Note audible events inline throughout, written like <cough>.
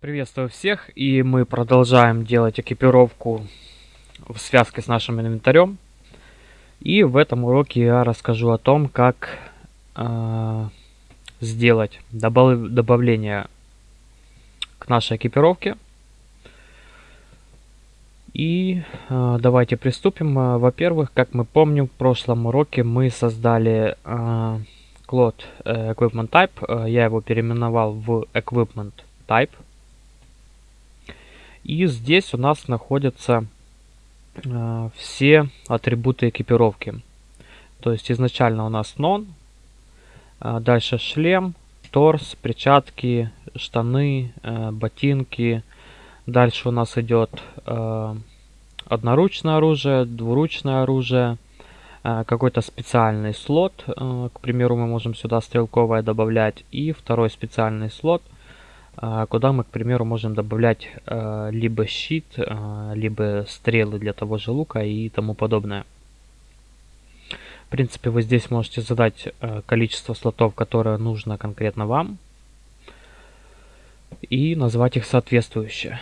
Приветствую всех, и мы продолжаем делать экипировку в связке с нашим инвентарем. И в этом уроке я расскажу о том, как э, сделать добав добавление к нашей экипировке. И э, давайте приступим. Во-первых, как мы помним, в прошлом уроке мы создали э, Cloud Equipment Type. Я его переименовал в Equipment Type. И здесь у нас находятся э, все атрибуты экипировки. То есть изначально у нас non, э, дальше шлем, торс, перчатки, штаны, э, ботинки. Дальше у нас идет э, одноручное оружие, двуручное оружие, э, какой-то специальный слот. Э, к примеру, мы можем сюда стрелковое добавлять. И второй специальный слот – куда мы, к примеру, можем добавлять а, либо щит, а, либо стрелы для того же лука и тому подобное. В принципе, вы здесь можете задать количество слотов, которое нужно конкретно вам, и назвать их соответствующе.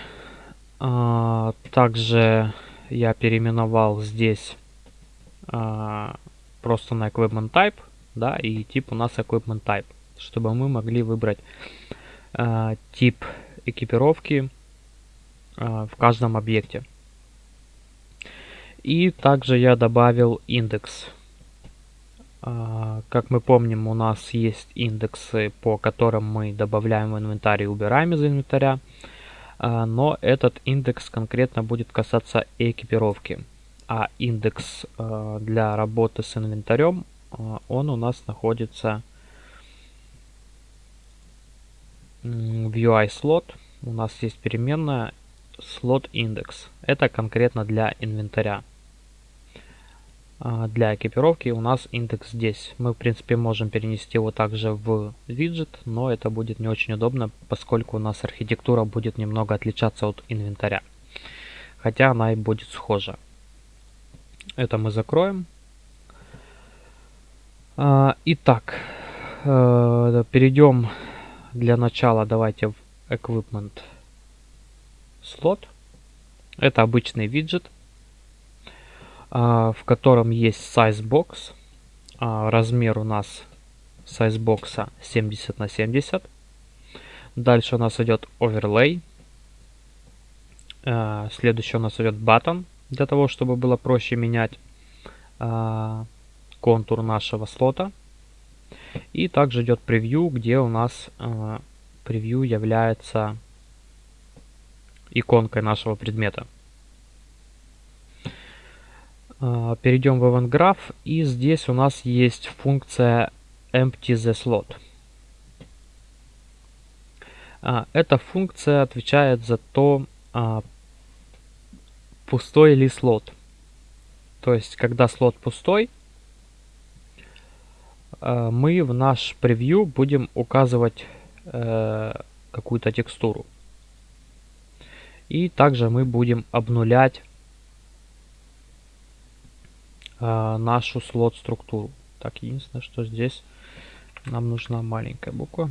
Также я переименовал здесь просто на Equipment Type, да, и тип у нас Equipment Type, чтобы мы могли выбрать э, тип экипировки э, в каждом объекте. И также я добавил индекс. Э, как мы помним, у нас есть индексы, по которым мы добавляем в инвентарь и убираем из инвентаря. Но этот индекс конкретно будет касаться экипировки. А индекс для работы с инвентарем, он у нас находится в UI слот у нас есть переменная слот индекс. Это конкретно для инвентаря. А, для экипировки у нас индекс здесь. Мы, в принципе, можем перенести его также в виджет, но это будет не очень удобно, поскольку у нас архитектура будет немного отличаться от инвентаря. Хотя она и будет схожа. Это мы закроем. А, итак, э, перейдем для начала давайте в Equipment слот. Это обычный виджет, а, в котором есть size box. А, размер у нас size бокса 70 на 70. Дальше у нас идет overlay. А, следующий у нас идет button, для того, чтобы было проще менять контур нашего слота. И также идет превью, где у нас э, превью является иконкой нашего предмета. Э, перейдем в Event Graph, и здесь у нас есть функция Empty the Slot. Э, эта функция отвечает за то, э, пустой ли слот. То есть, когда слот пустой, мы в наш превью будем указывать э, какую-то текстуру. И также мы будем обнулять э, нашу слот-структуру. Так, единственное, что здесь нам нужна маленькая буква.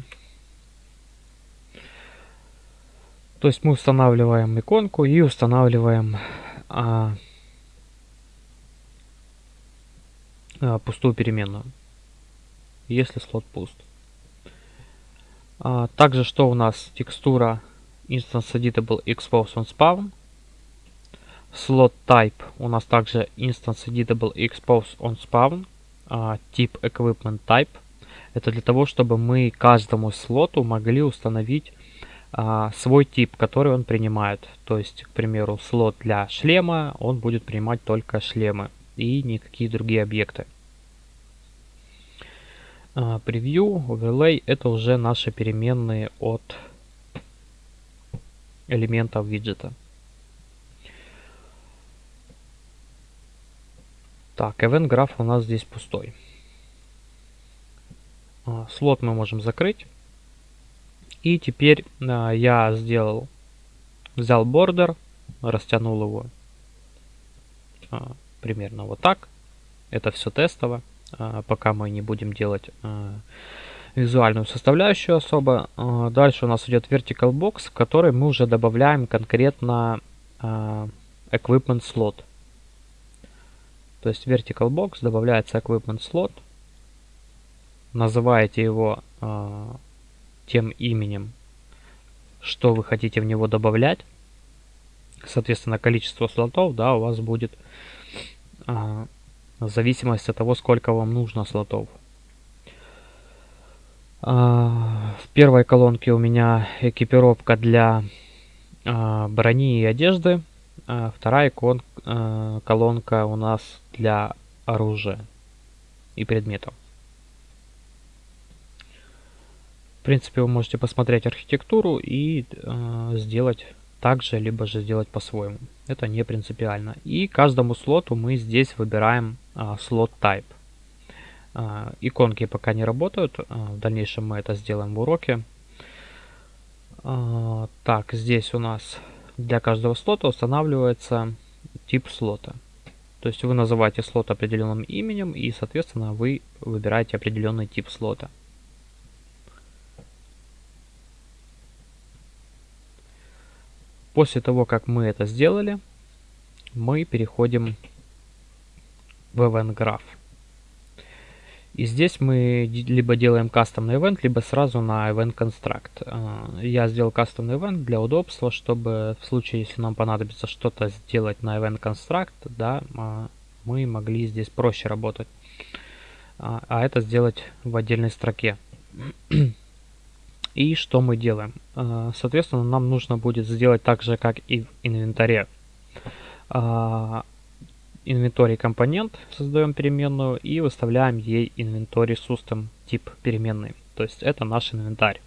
То есть мы устанавливаем иконку и устанавливаем а, а, пустую переменную если слот пуст. А, также что у нас текстура instance editable expose on spawn. Slot type у нас также instance editable expose on spawn. А, тип equipment type. Это для того, чтобы мы каждому слоту могли установить а, свой тип, который он принимает. То есть, к примеру, слот для шлема, он будет принимать только шлемы и никакие другие объекты. Превью, overlay это уже наши переменные от элементов виджета. Так, event graph у нас здесь пустой. А, слот мы можем закрыть. И теперь а, я сделал, взял бордер, растянул его а, примерно вот так. Это все тестово. А, пока мы не будем делать а, визуальную составляющую особо. А, дальше у нас идет vertical box, в который мы уже добавляем конкретно equipment slot. То есть vertical box добавляется equipment slot. Называете его тем именем, что вы хотите в него добавлять. Соответственно, количество слотов да, у вас будет в зависимости от того, сколько вам нужно слотов. А, в первой колонке у меня экипировка для а, брони и одежды. А вторая колонка у нас для оружия и предметов. В принципе, вы можете посмотреть архитектуру и сделать так же, либо же сделать по-своему. Это не принципиально. И каждому слоту мы здесь выбираем э, слот type. А, иконки пока не работают. А, в дальнейшем мы это сделаем в уроке. А, так, здесь у нас для каждого слота устанавливается тип слота. То есть вы называете слот определенным именем и, соответственно, вы выбираете определенный тип слота. После того, как мы это сделали, мы переходим в Event Graph. И здесь мы либо делаем кастомный event, либо сразу на event construct. А, я сделал кастомный event для удобства, чтобы в случае, если нам понадобится что-то сделать на event construct, да, а, мы могли здесь проще работать. А, а это сделать в отдельной строке. И что мы делаем? Соответственно, нам нужно будет сделать так же, как и в инвентаре инвентарь компонент, создаем переменную и выставляем ей инвентарь system тип переменной. То есть это наш инвентарь.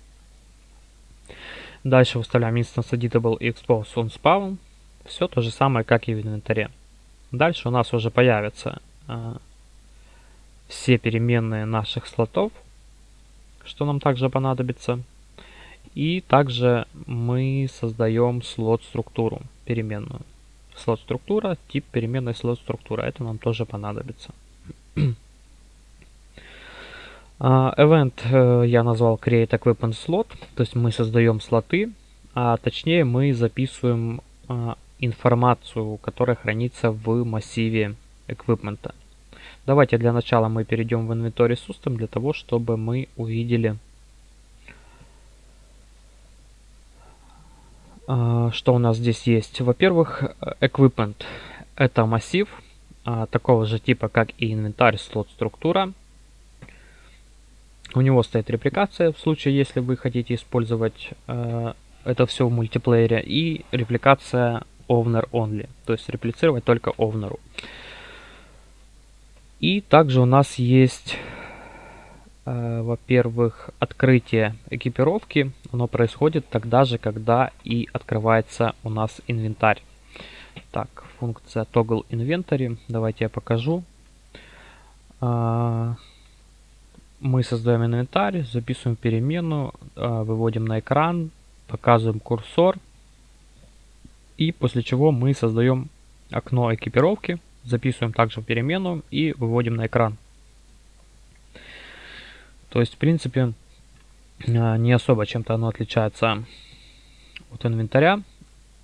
Дальше выставляем instance editable expose on spawn. Все то же самое, как и в инвентаре. Дальше у нас уже появятся э, все переменные наших слотов, что нам также понадобится. И также мы создаем слот структуру переменную слот структура, тип переменной слот структура. Это нам тоже понадобится. Uh, <clears throat> event uh, я назвал create equipment slot, то есть мы создаем слоты, а точнее мы записываем uh, информацию, которая хранится в массиве equipment. Давайте для начала мы перейдем в Inventory System для того, чтобы мы увидели что у нас здесь есть? Во-первых, equipment. Это массив а, такого же типа, как и инвентарь, слот, структура. У него стоит репликация, в случае, если вы хотите использовать э, это все в мультиплеере. И репликация owner only, то есть реплицировать только owner. И также у нас есть во-первых, открытие экипировки, оно происходит тогда же, когда и открывается у нас инвентарь. Так, функция toggle inventory, давайте я покажу. Э, мы создаем инвентарь, записываем перемену, э, выводим на экран, показываем курсор. И после чего мы создаем окно экипировки, записываем также перемену и выводим на экран. То есть, в принципе, а, не особо чем-то оно отличается от инвентаря.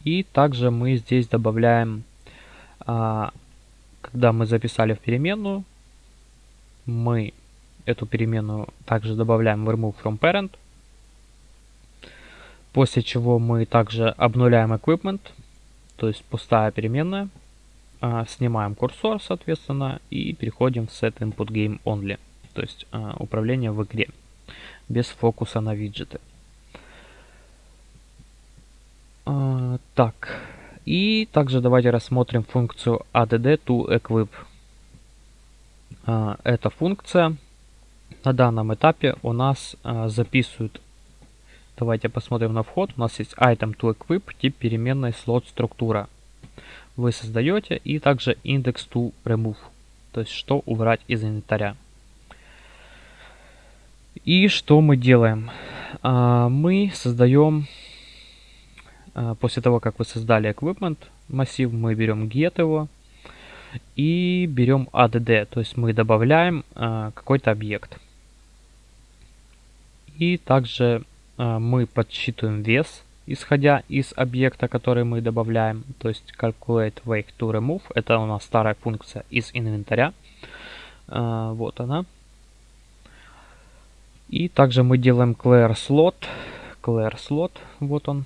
И также мы здесь добавляем, а, когда мы записали в переменную, мы эту переменную также добавляем в remove from parent. После чего мы также обнуляем equipment, то есть пустая переменная. А, снимаем курсор, соответственно, и переходим в set input game only то есть а, управление в игре, без фокуса на виджеты. А, так, и также давайте рассмотрим функцию add to equip. А, эта функция на данном этапе у нас а, записывает Давайте посмотрим на вход. У нас есть item to equip, тип переменной слот структура. Вы создаете и также index to remove, то есть что убрать из инвентаря. И что мы делаем? А, мы создаем, а, после того, как вы создали equipment массив, мы берем get его и берем add, то есть мы добавляем а, какой-то объект. И также мы подсчитываем вес, исходя из объекта, который мы добавляем. То есть calculate weight to remove. Это у нас старая функция из инвентаря. Вот она. И также мы делаем clear slot. Clear slot, вот он,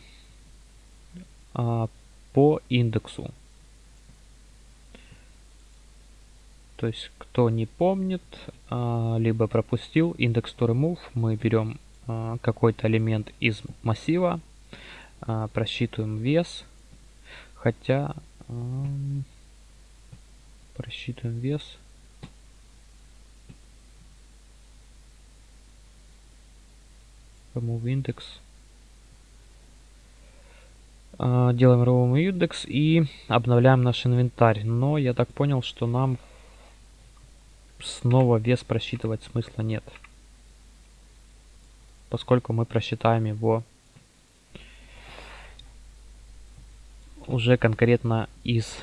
э, по индексу. То есть, кто не помнит, а, либо пропустил, индекс to remove, мы берем а, какой-то элемент из массива, а, просчитываем вес, хотя просчитываем вес. Remove index. Делаем remove index и обновляем наш инвентарь. Но я так понял, что нам снова вес просчитывать смысла нет. Поскольку мы просчитаем его уже конкретно из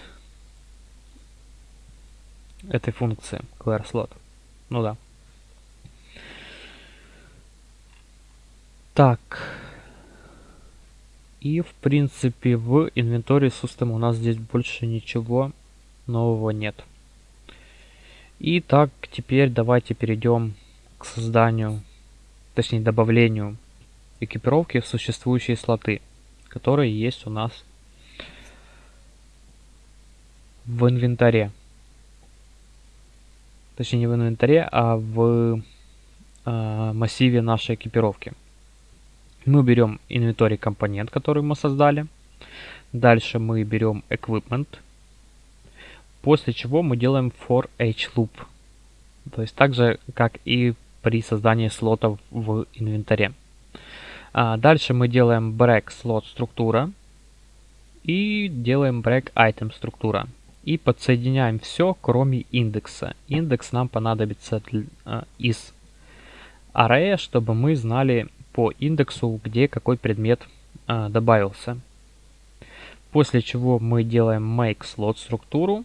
этой функции clear. Ну да. Так. И в принципе в инвентаре System у нас здесь больше ничего нового нет. Итак, теперь давайте перейдем к созданию, точнее добавлению экипировки в существующие слоты, которые есть у нас в инвентаре. Точнее не в инвентаре, а в э, массиве нашей экипировки. Мы берем инвентарь компонент, который мы создали. Дальше мы берем equipment После чего мы делаем for each loop. То есть так же, как и при создании слотов в инвентаре. А дальше мы делаем break слот структура и делаем break item структура. И подсоединяем все, кроме индекса. Индекс нам понадобится для, а, из array, чтобы мы знали по индексу, где какой предмет а, добавился. После чего мы делаем make слот структуру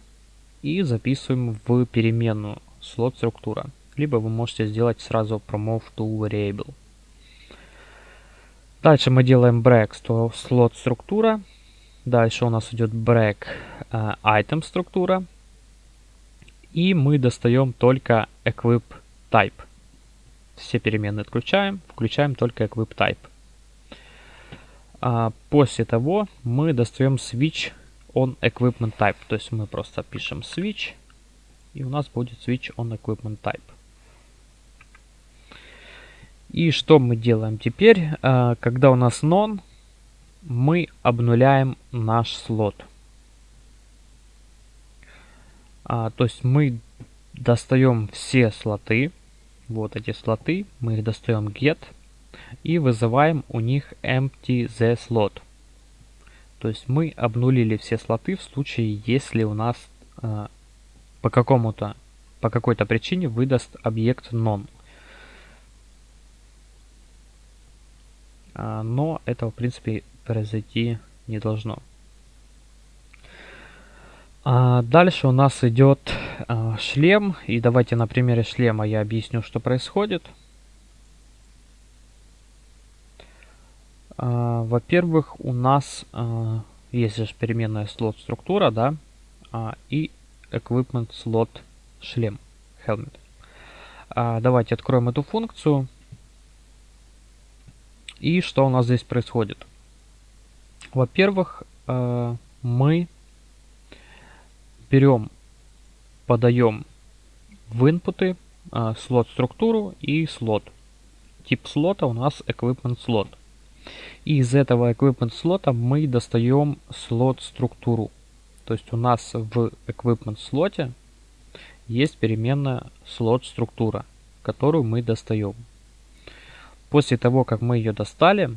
и записываем в переменную слот структура. Либо вы можете сделать сразу promove to variable. Дальше мы делаем break слот структура. Дальше у нас идет break uh, item структура. И мы достаем только equip type. Все переменные отключаем, включаем только equip type. А после того мы достаем switch on equipment type. То есть мы просто пишем switch, и у нас будет switch on equipment type. И что мы делаем теперь? А, когда у нас non, мы обнуляем наш слот. А, то есть мы достаем все слоты, вот эти слоты, мы их достаем get и вызываем у них empty the slot. То есть мы обнулили все слоты в случае, если у нас э, по какому-то, по какой-то причине выдаст объект non. А, но этого, в принципе, произойти не должно. А дальше у нас идет а, шлем. И давайте на примере шлема я объясню, что происходит. А, во-первых, у нас есть же переменная слот структура, да, и equipment slot шлем, helmet. Давайте откроем эту функцию. И что у нас здесь происходит? Во-первых, мы берем, подаем в инпуты слот структуру и слот. Тип слота у нас equipment slot. И из этого equipment слота мы достаем слот структуру. То есть у нас в equipment слоте есть переменная слот структура, которую мы достаем. После того, как мы ее достали,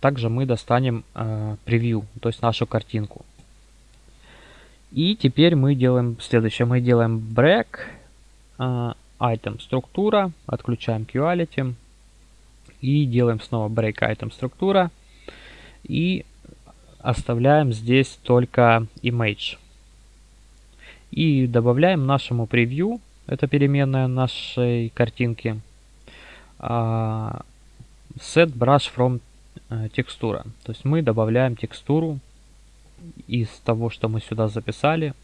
также мы достанем э, превью, то есть нашу картинку. И теперь мы делаем следующее. Мы делаем break э, item структура, отключаем quality и делаем снова break item структура. И оставляем здесь только image. И добавляем нашему превью, это переменная нашей картинки, а, set brush from э, текстура. То есть мы добавляем текстуру из того, что мы сюда записали,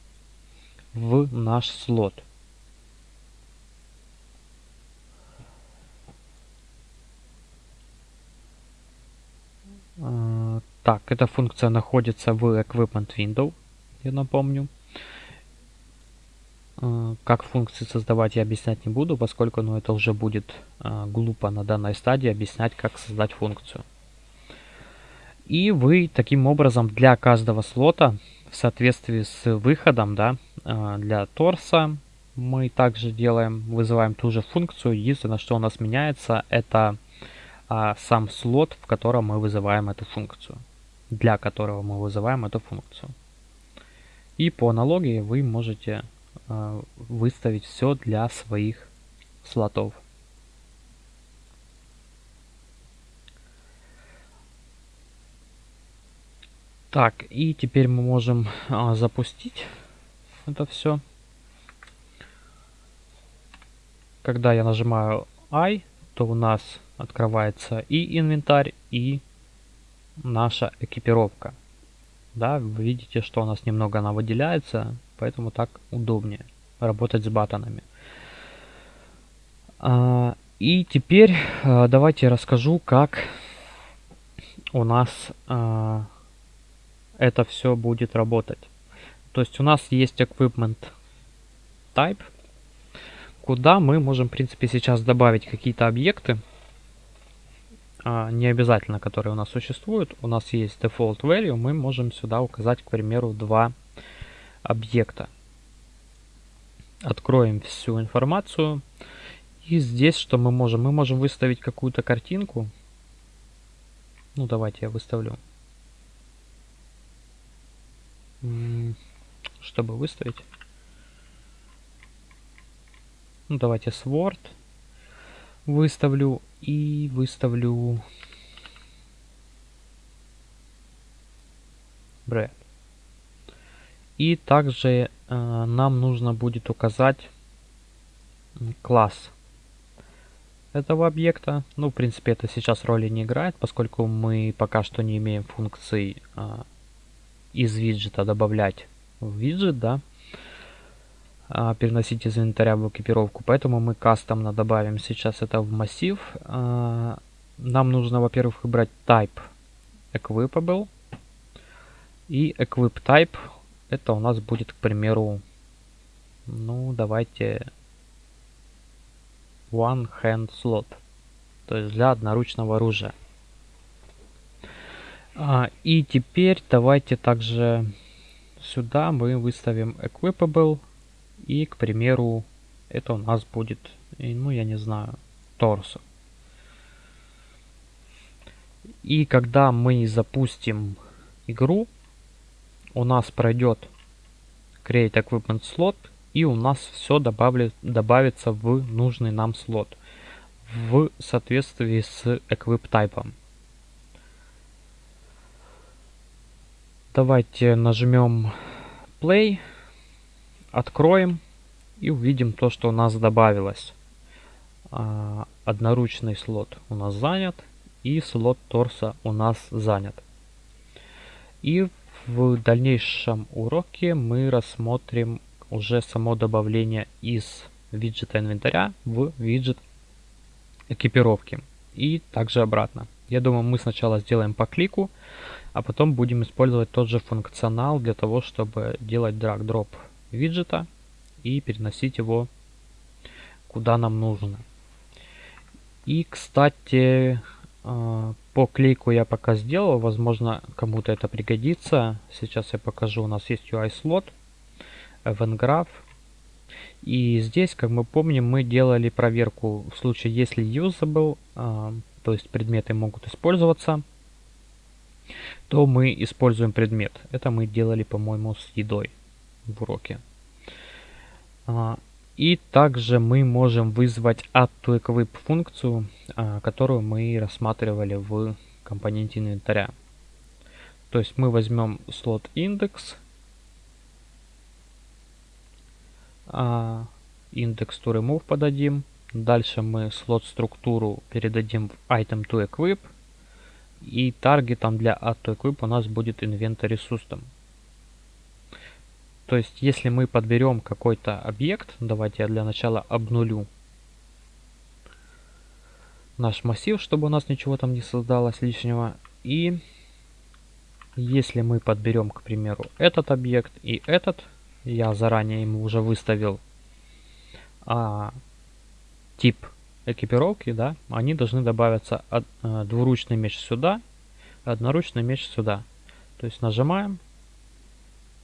в наш слот. Э, так, эта функция находится в Equipment Window, я напомню. Э, как функции создавать я объяснять не буду, поскольку ну, это уже будет э, глупо на данной стадии объяснять, как создать функцию. И вы таким образом для каждого слота в соответствии с выходом да, для торса мы также делаем, вызываем ту же функцию. Единственное, что у нас меняется, это а, сам слот, в котором мы вызываем эту функцию, для которого мы вызываем эту функцию. И по аналогии вы можете а, выставить все для своих слотов. Так, и теперь мы можем а, запустить это все. Когда я нажимаю I, то у нас открывается и инвентарь, и наша экипировка. Да, вы видите, что у нас немного она выделяется, поэтому так удобнее работать с батонами. А, и теперь а, давайте расскажу, как у нас а, это все будет работать. То есть у нас есть equipment type, куда мы можем, в принципе, сейчас добавить какие-то объекты, а, не обязательно которые у нас существуют. У нас есть default value, мы можем сюда указать, к примеру, два объекта. Откроем всю информацию. И здесь что мы можем? Мы можем выставить какую-то картинку. Ну, давайте я выставлю. Чтобы выставить. Ну, давайте Sword выставлю и выставлю bread. И также э, нам нужно будет указать класс этого объекта. Ну, в принципе, это сейчас роли не играет, поскольку мы пока что не имеем функции э, из виджета добавлять в виджет, да а, переносить из инвентаря в экипировку. Поэтому мы кастомно добавим сейчас это в массив. А, нам нужно, во-первых, выбрать type equipable. И equip type это у нас будет, к примеру, ну, давайте one hand slot. То есть для одноручного оружия. А, и теперь давайте также сюда мы выставим equipable и, к примеру, это у нас будет, ну, я не знаю, торсо. И когда мы запустим игру, у нас пройдет Create Equipment Slot, и у нас все добавит, добавится в нужный нам слот в соответствии с Equip тайпом. Давайте нажмем Play откроем и увидим то, что у нас добавилось. А, одноручный слот у нас занят и слот торса у нас занят. И в дальнейшем уроке мы рассмотрим уже само добавление из виджета инвентаря в виджет экипировки. И также обратно. Я думаю, мы сначала сделаем по клику, а потом будем использовать тот же функционал для того, чтобы делать драг-дроп виджета и переносить его куда нам нужно. И, кстати, э, по клейку я пока сделал, возможно, кому-то это пригодится. Сейчас я покажу, у нас есть UI слот, event graph. И здесь, как мы помним, мы делали проверку в случае, если usable, то есть предметы могут использоваться, то мы используем предмет. Это мы делали, по-моему, с едой в уроке. А, и также мы можем вызвать add функцию, а, которую мы рассматривали в компоненте инвентаря. То есть мы возьмем слот индекс, а, индекс to remove подадим, Дальше мы слот структуру передадим в item to equip. И таргетом для add to equip у нас будет inventory system. То есть, если мы подберем какой-то объект, давайте я для начала обнулю наш массив, чтобы у нас ничего там не создалось лишнего. И если мы подберем, к примеру, этот объект и этот, я заранее ему уже выставил а, тип экипировки, да, они должны добавиться от, а, двуручный меч сюда, одноручный меч сюда. То есть нажимаем,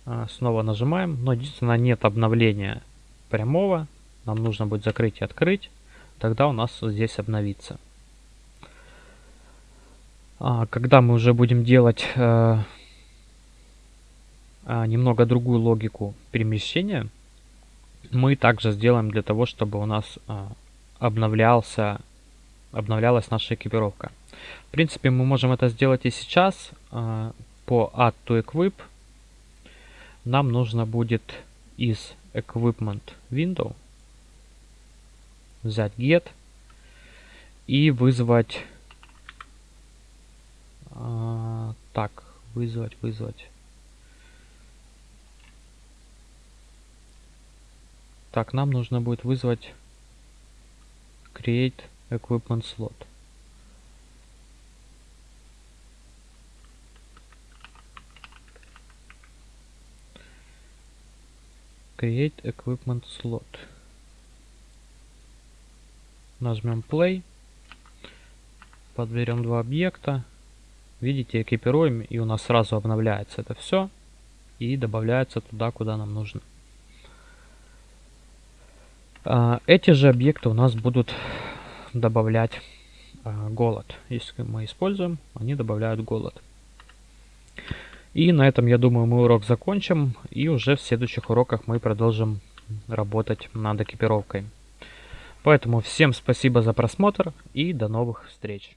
а, снова нажимаем, но единственное нет обновления прямого, нам нужно будет закрыть и открыть, тогда у нас здесь обновится. А, когда мы уже будем делать э, а, немного другую логику перемещения, мы также сделаем для того, чтобы у нас а, обновлялся, обновлялась наша экипировка. В принципе, мы можем это сделать и сейчас. По Add to Equip нам нужно будет из Equipment Window взять Get и вызвать а, так, вызвать, вызвать. Так, нам нужно будет вызвать create equipment slot. Create equipment slot. Нажмем play. Подберем два объекта. Видите, экипируем, и у нас сразу обновляется это все. И добавляется туда, куда нам нужно. А, эти же объекты у нас будут добавлять а, голод. Если мы используем, они добавляют голод. И на этом, я думаю, мы урок закончим. И уже в следующих уроках мы продолжим работать над экипировкой. Поэтому всем спасибо за просмотр и до новых встреч.